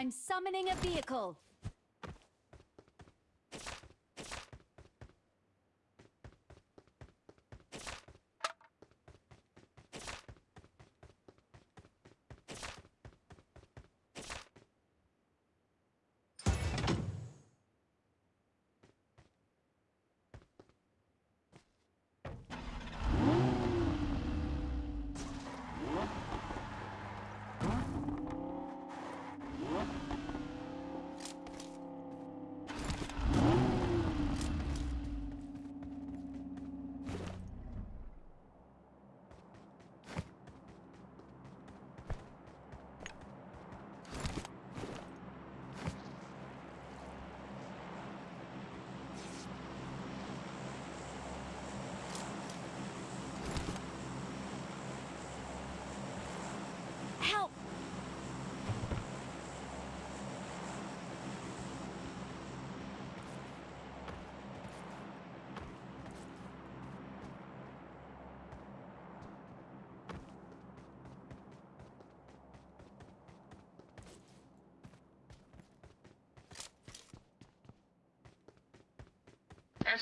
I'm summoning a vehicle.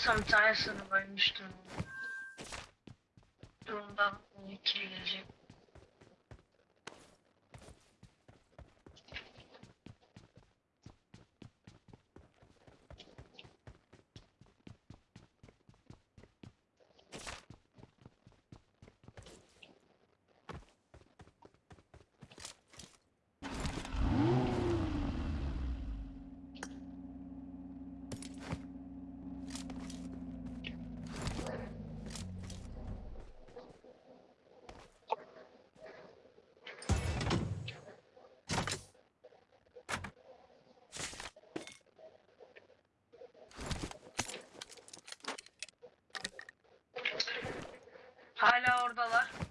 Tane sınıf ölmüştüm. Durumdan ikili gelecek. Hala oradalar.